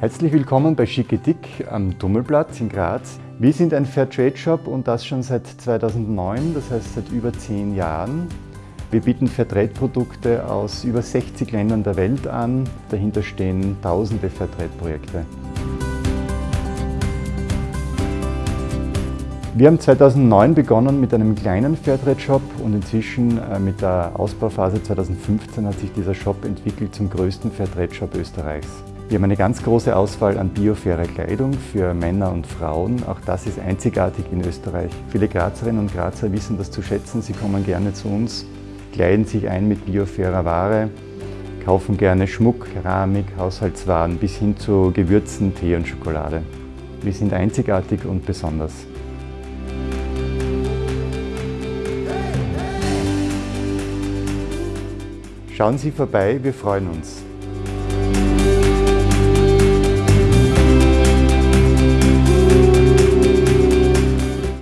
Herzlich willkommen bei Dick am Tummelplatz in Graz. Wir sind ein Fairtrade-Shop und das schon seit 2009, das heißt seit über zehn Jahren. Wir bieten Fairtrade-Produkte aus über 60 Ländern der Welt an. Dahinter stehen tausende Fairtrade-Projekte. Wir haben 2009 begonnen mit einem kleinen Fairtrade-Shop und inzwischen äh, mit der Ausbauphase 2015 hat sich dieser Shop entwickelt zum größten Fairtrade-Shop Österreichs. Wir haben eine ganz große Auswahl an biofaire Kleidung für Männer und Frauen. Auch das ist einzigartig in Österreich. Viele Grazerinnen und Grazer wissen das zu schätzen. Sie kommen gerne zu uns, kleiden sich ein mit biofairer Ware, kaufen gerne Schmuck, Keramik, Haushaltswaren bis hin zu Gewürzen, Tee und Schokolade. Wir sind einzigartig und besonders. Schauen Sie vorbei, wir freuen uns.